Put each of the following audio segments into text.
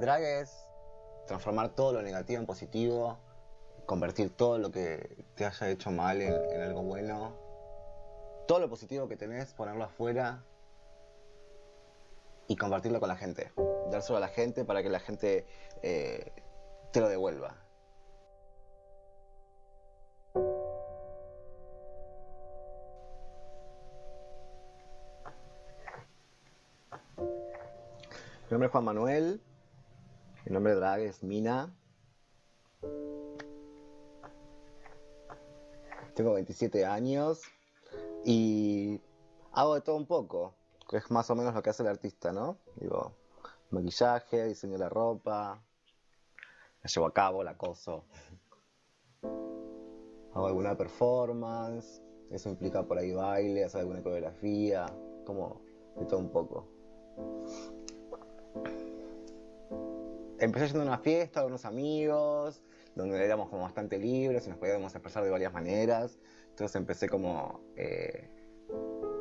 drag es transformar todo lo negativo en positivo, convertir todo lo que te haya hecho mal en, algo bueno, todo lo positivo que tenés, ponerlo afuera y compartirlo con la gente, dárselo a la gente para que la gente eh, te lo devuelva. Mi nombre es Juan Manuel, mi nombre de drag es Mina. Tengo 27 años y hago de todo un poco, que es más o menos lo que hace el artista, ¿no? Digo, maquillaje, diseño la ropa, la llevo a cabo, la acoso. Hago alguna performance, eso implica por ahí baile, hacer alguna coreografía, como de todo un poco. Empecé yendo a una fiesta con unos amigos, donde éramos como bastante libres y nos podíamos expresar de varias maneras. Entonces empecé como eh,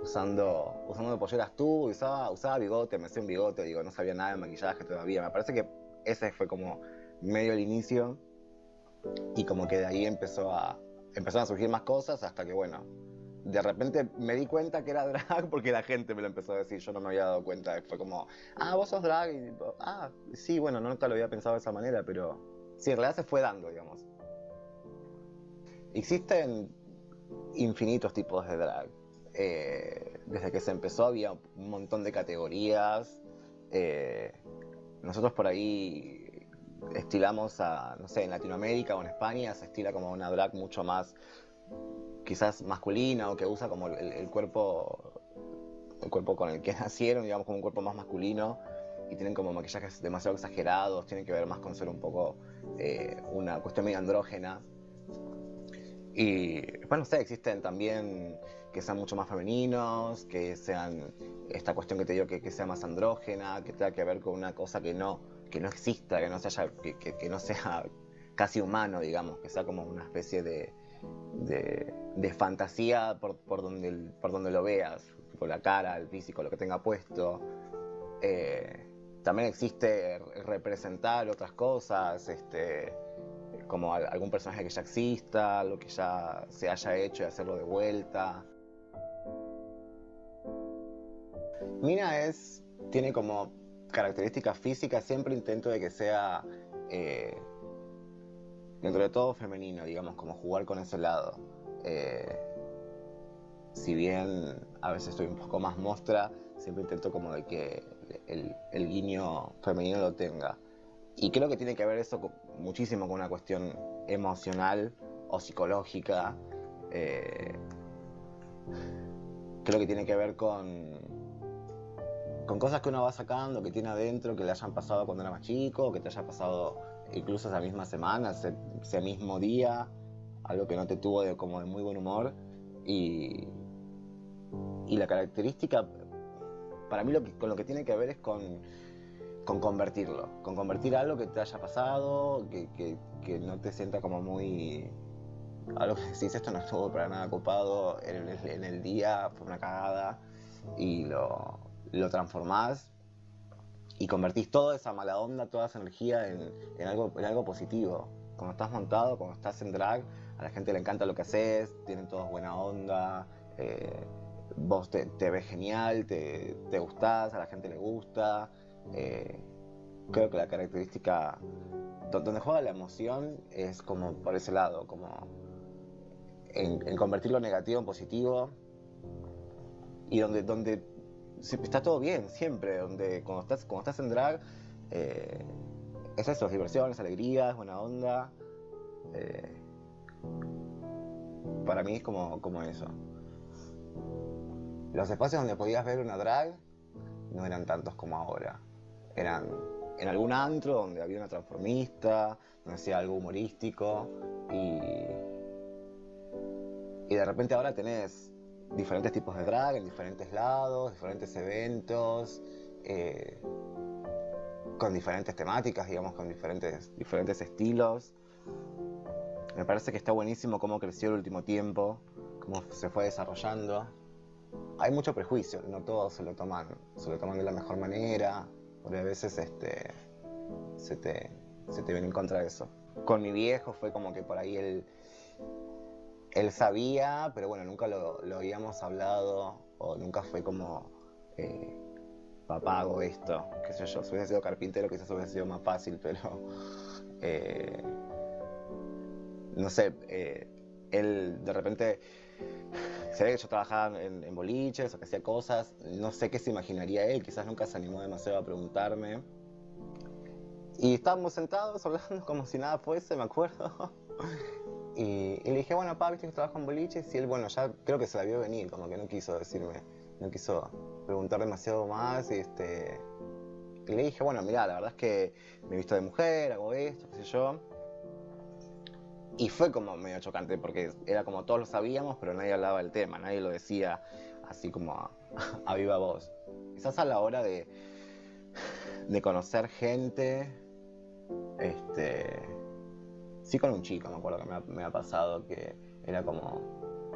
usando, usando polleras tú, usaba, usaba bigote, me hacía un bigote, digo, no sabía nada de maquillaje todavía. Me parece que ese fue como medio el inicio y como que de ahí empezó a, empezaron a surgir más cosas hasta que, bueno, de repente me di cuenta que era drag porque la gente me lo empezó a decir, yo no me había dado cuenta, fue como, ah, vos sos drag, y ah, sí, bueno, nunca lo había pensado de esa manera, pero sí, en realidad se fue dando, digamos. Existen infinitos tipos de drag. Eh, desde que se empezó había un montón de categorías. Eh, nosotros por ahí estilamos a, no sé, en Latinoamérica o en España se estila como una drag mucho más quizás masculina o que usa como el, cuerpo el cuerpo con el que nacieron, digamos como un cuerpo más masculino y tienen como maquillajes demasiado exagerados, tienen que ver más con ser un poco eh, una cuestión medio andrógena. Y bueno, no sé, existen también que sean mucho más femeninos, que sean esta cuestión que te digo que, sea más andrógena, que tenga que ver con una cosa que no, que no exista, que no, sea, que, que no sea casi humano, digamos, que sea como una especie de, de, fantasía por, por, donde, por donde lo veas, por la cara, el físico, lo que tenga puesto. Eh, también existe representar otras cosas, este, como algún personaje que ya exista, lo que ya se haya hecho y hacerlo de vuelta. Mina es, tiene como características físicas, siempre intento de que sea eh, dentro de todo femenino, digamos, como jugar con ese lado. Eh, si bien a veces estoy un poco más mostra, siempre intento como de que el, guiño femenino lo tenga. Y creo que tiene que ver eso muchísimo con una cuestión emocional o psicológica. Eh, creo que tiene que ver con, con cosas que uno va sacando, que tiene adentro, que le hayan pasado cuando era más chico, que te haya pasado incluso esa misma semana, ese, mismo día, algo que no te tuvo de, como de muy buen humor. Y, y la característica, para mí con lo que tiene que ver es con, con convertirlo, con convertir algo que te haya pasado, que, que, no te sienta como muy... Algo que decís, esto no estuvo para nada ocupado en el, en el día, fue una cagada, y lo, lo transformás y convertís toda esa mala onda, toda esa energía en, algo, en algo positivo. Cuando estás montado, cuando estás en drag, a la gente le encanta lo que haces, tienen todos buena onda, eh, vos te, ves genial, te, te, gustás, a la gente le gusta. Eh, creo que la característica donde juega la emoción es como por ese lado, como en, convertir lo negativo en positivo y donde está todo bien, siempre, donde cuando estás, cuando estás en drag, eh, es eso, diversiones, alegrías, buena onda. Eh, para mí es como, como eso. Los espacios donde podías ver una drag no eran tantos como ahora. Eran en algún antro donde había una transformista, donde hacía algo humorístico y, y de repente ahora tenés diferentes tipos de drag en diferentes lados, diferentes eventos, eh, con diferentes temáticas, digamos, con diferentes, diferentes estilos. Me parece que está buenísimo cómo creció el último tiempo, cómo se fue desarrollando. Hay mucho prejuicio, no todos se lo toman, se lo toman de la mejor manera, porque a veces este, se te, se te viene en contra de eso. Con mi viejo fue como que por ahí él, él sabía, pero bueno, nunca lo, habíamos hablado o nunca fue como, eh, papá hago esto, qué sé yo, si hubiese sido carpintero quizás hubiese sido más fácil, pero eh, no sé, eh, él de repente se ve que yo trabajaba en, boliches o que hacía cosas, no sé qué se imaginaría él, quizás nunca se animó demasiado a preguntarme. Y estábamos sentados hablando como si nada fuese, me acuerdo. Y, le dije, bueno, papá, viste que trabajo en boliches. Y él, bueno, ya creo que se la vio venir, como que no quiso decirme, no quiso preguntar demasiado más. Y, este, y le dije, bueno, mira, la verdad es que me he visto de mujer, hago esto, qué sé yo. Y fue como medio chocante porque era como todos lo sabíamos, pero nadie hablaba del tema, nadie lo decía así como a, viva voz. Quizás a la hora de, de conocer gente, este, sí con un chico, me acuerdo que me ha, pasado que era como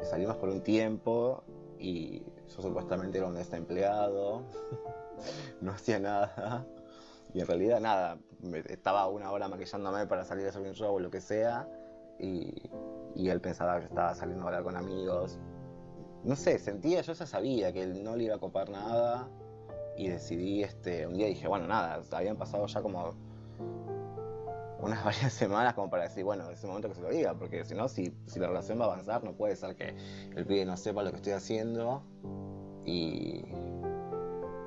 salimos por un tiempo y yo supuestamente era un desempleado, no hacía nada. Y en realidad nada, estaba una hora maquillándome para salir a hacer un show o lo que sea y, él pensaba que estaba saliendo a hablar con amigos. No sé, sentía, yo ya sabía que él no le iba a copar nada y decidí, este, un día dije, bueno, nada, habían pasado ya como unas varias semanas como para decir, bueno, es el momento que se lo diga, porque si no, si, si la relación va a avanzar, no puede ser que el pibe no sepa lo que estoy haciendo. Y,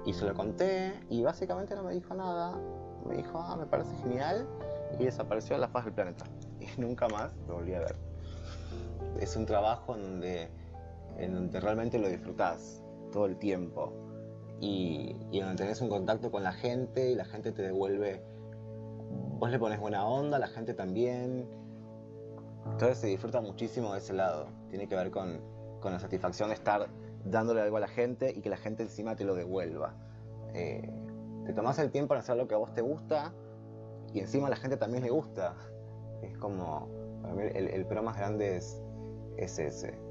y se lo conté y básicamente no me dijo nada. Me dijo, ah, me parece genial y desapareció de la faz del planeta nunca más lo volví a ver. Es un trabajo en donde, en donde realmente lo disfrutás todo el tiempo y, y donde tenés un contacto con la gente y la gente te devuelve, vos le pones buena onda, la gente también. Entonces se disfruta muchísimo de ese lado. Tiene que ver con, con la satisfacción de estar dándole algo a la gente y que la gente encima te lo devuelva. Eh, te tomás el tiempo en hacer lo que a vos te gusta y encima a la gente también le gusta. Es como, para mí el, el pro más grande es ese.